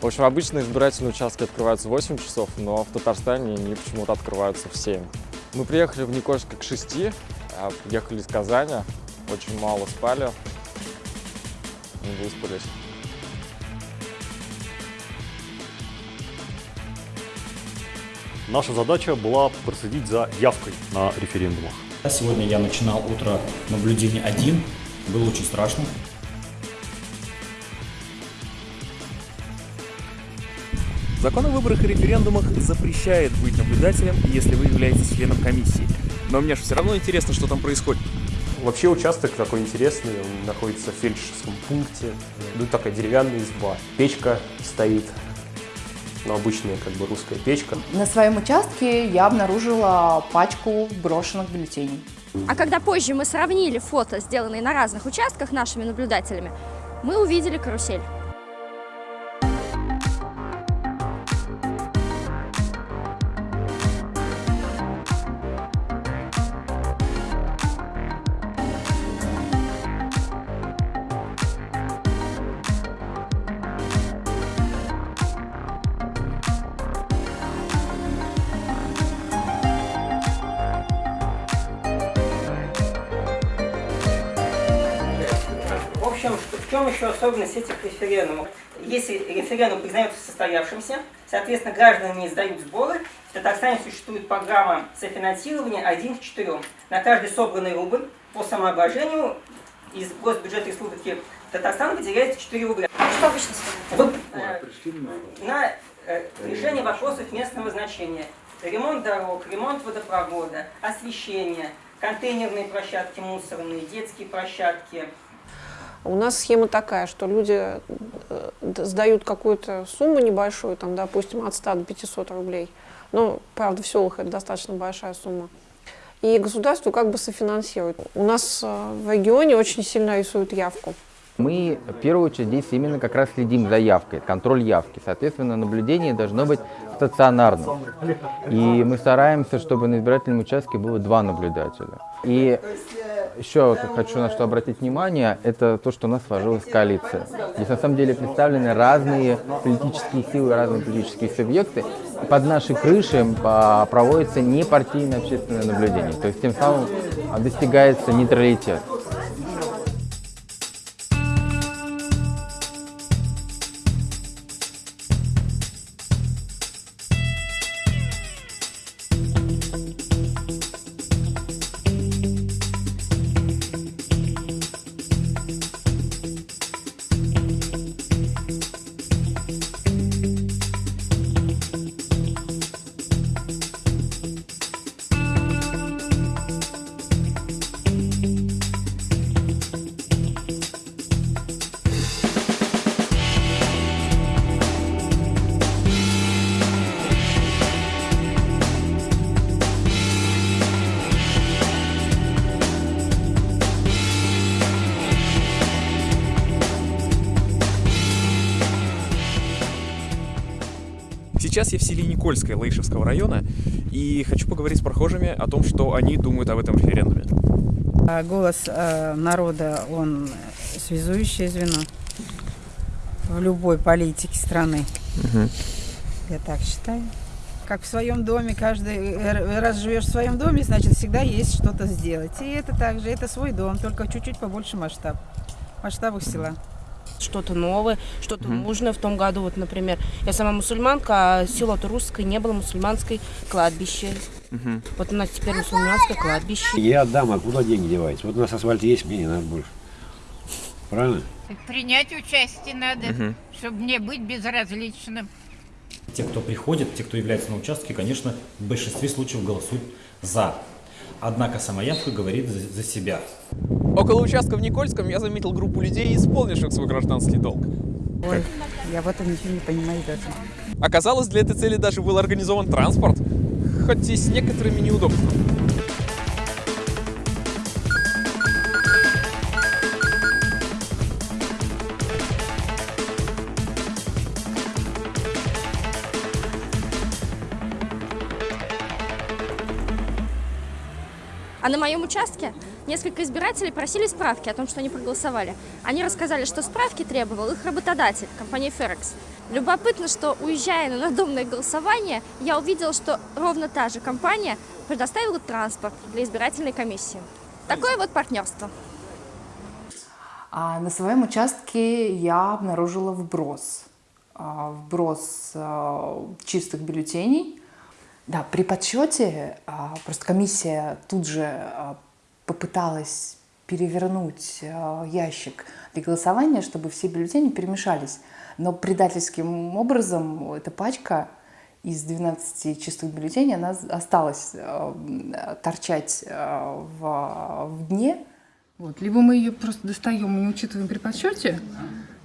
В общем, обычно избирательные участки открываются в 8 часов, но в Татарстане они почему-то открываются в 7. Мы приехали в Никольск к 6, а ехали из Казани, очень мало спали, не выспались. Наша задача была проследить за явкой на референдумах. Сегодня я начинал утро наблюдения один. Было очень страшно. Закон о выборах и референдумах запрещает быть наблюдателем, если вы являетесь членом комиссии. Но мне же все равно интересно, что там происходит. Вообще участок такой интересный, он находится в фельдшерском пункте. Тут такая деревянная изба. Печка стоит, ну, обычная как бы русская печка. На своем участке я обнаружила пачку брошенных бюллетеней. А когда позже мы сравнили фото, сделанные на разных участках нашими наблюдателями, мы увидели карусель. В общем, в чем еще особенность этих референдумов? Если референдум признается состоявшимся, соответственно, граждане не сдают сборы, в Татарстане существует программа софинансирования 1 к 4. На каждый собранный рубль по самообложению из госбюджета Республики Татарстан выделяется 4 рубля. Что обычно стоит? В- на э, решение вопросов местного значения. Ремонт дорог, ремонт водопровода, освещение, контейнерные площадки мусорные, детские площадки, У нас схема такая, что люди э, сдают какую-то сумму небольшую, там, допустим, от 100 до 500 рублей. Ну, правда, в селах это достаточно большая сумма. И государство как бы софинансирует. У нас э, в регионе очень сильно рисуют явку. Мы в первую очередь здесь именно как раз следим за явкой, контроль явки. Соответственно, наблюдение должно быть стационарным. И мы стараемся, чтобы на избирательном участке было два наблюдателя. И еще хочу на что обратить внимание, это то, что у нас сложилась коалиция. Здесь на самом деле представлены разные политические силы, разные политические субъекты. Под нашей крышей а, проводится непартийное общественное наблюдение. То есть тем самым а, достигается нейтралитет. Сейчас я в селе Никольское Лаишевского района и хочу поговорить с прохожими о том, что они думают об этом референдуме. А Голос э, народа, он связующее звено в любой политике страны. Я так считаю. Как в своем доме, каждый э, раз живешь в своем доме, значит всегда есть что-то сделать. И это также, это свой дом, только чуть-чуть побольше масштаб, масштабах села. Что-то новое, что-то нужное в том году. Вот, например, я сама мусульманка, а село-то русское, не было мусульманской кладбище. Вот у нас теперь мусульманское кладбище. Я отдам, а куда деньги деваются? Вот у нас асфальт есть, мне не надо больше. Правильно? Принять участие надо, Мгм. чтобы мне быть безразличным. Те, кто приходит, те, кто является на участке, конечно, в большинстве случаев голосуют «за». Однако сама явка говорит за, за себя. Около участка в Никольском я заметил группу людей, исполнивших свой гражданский долг. Ой, я в этом ничего не понимаю даже. Оказалось, для этой цели даже был организован транспорт, хоть и с некоторыми неудобствами. А на моем участке Несколько избирателей просили справки о том, что они проголосовали. Они рассказали, что справки требовал их работодатель, компания Ферекс. Любопытно, что уезжая на надомное голосование, я увидела, что ровно та же компания предоставила транспорт для избирательной комиссии. Такое вот партнерство. А на своем участке я обнаружила вброс. А, Вброс а, чистых бюллетеней. Да, при подсчете а, просто комиссия тут же а, попыталась перевернуть а, ящик для голосования, чтобы все бюллетени перемешались. Но предательским образом эта пачка из 12 чистых бюллетеней, она осталась торчать в, в дне. Вот, либо мы ее просто достаем и не учитываем при подсчете,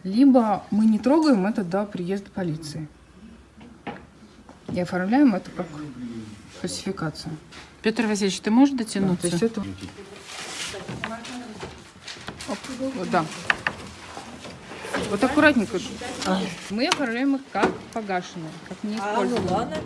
либо мы не трогаем это до приезда полиции. И оформляем это как фальсификацию. Петр Васильевич, ты можешь Да, дотянуться? то есть это... Оп, вот, да. Вот аккуратненько. Мы оформляем их как погашенные, как неиспользованные.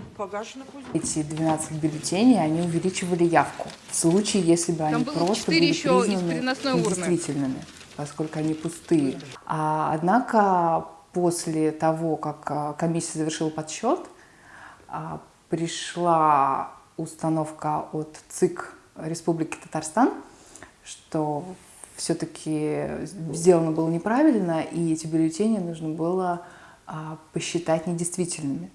Эти 12 бюллетеней, они увеличивали явку. В случае, если бы они Там было просто были еще из признаны недействительными, поскольку они пустые. А, однако после того, как а, комиссия завершила подсчет, а, пришла установка от ЦИК Республики Татарстан, что все-таки сделано было неправильно, и эти бюллетени нужно было а, посчитать недействительными.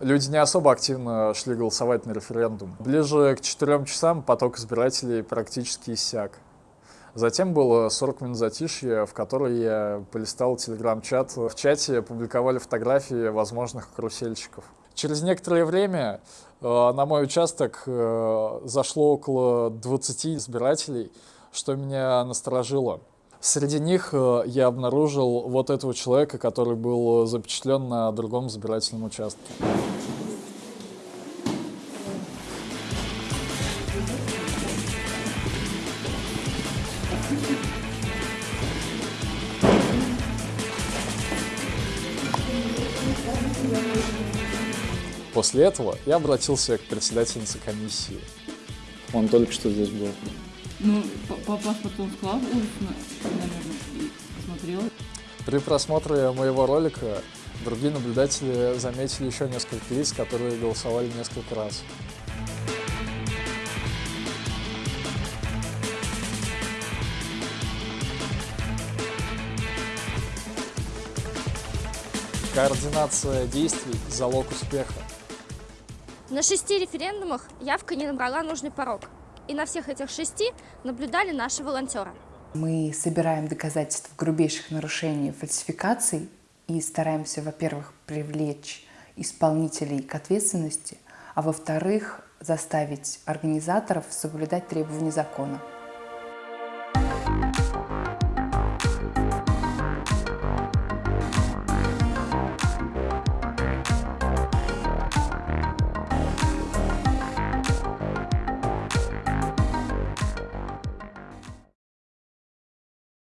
Люди не особо активно шли голосовать на референдум. Ближе к 4 часам поток избирателей практически иссяк. Затем было 40 минут затишья, в которой я полистал телеграм-чат. В чате публиковали фотографии возможных карусельщиков. Через некоторое время э, на мой участок э, зашло около 20 избирателей, что меня насторожило. Среди них э, я обнаружил вот этого человека, который был запечатлен на другом избирательном участке. После этого я обратился к председательнице комиссии. Он только что здесь был. Ну, по, по паспорту он сказал устно, наверное, и посмотрел. При просмотре моего ролика другие наблюдатели заметили еще несколько лиц, которые голосовали несколько раз. Координация действий – залог успеха. На шести референдумах явка не набрала нужный порог. И на всех этих шести наблюдали наши волонтеры. Мы собираем доказательства грубейших нарушений и фальсификаций и стараемся, во-первых, привлечь исполнителей к ответственности, а во-вторых, заставить организаторов соблюдать требования закона.